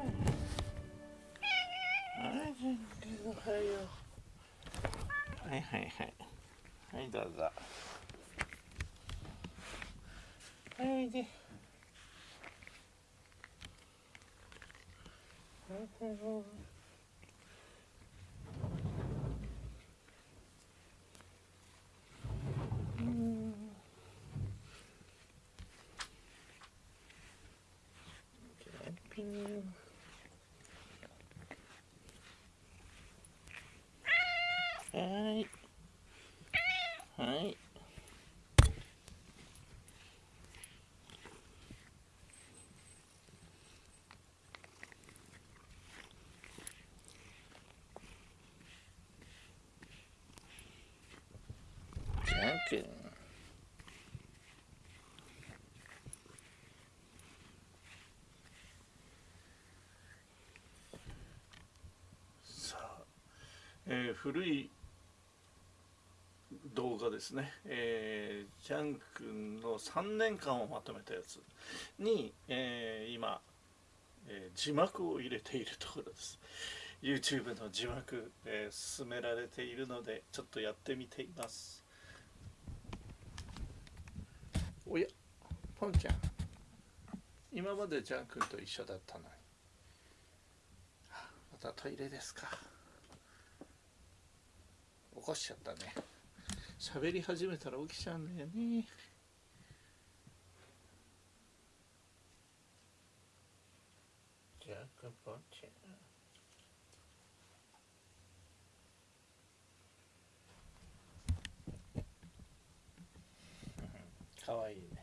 はいジャン君おはようはいはいはいはいどうぞはいおいでうんジャン君はいはい。じゃんけん。さあ、えー古い動画ですね、えー、ジャン君の3年間をまとめたやつに、えー今、えー字幕を入れているところです。YouTube の字幕、えー進められているのでちょっとやってみています。おやポンちゃん。今までジャン君と一緒だったのに。またトイレですか。起こしちゃったね。喋り始めたら起きちゃうんだよね。ジャン君ポンちゃん。かわいいね。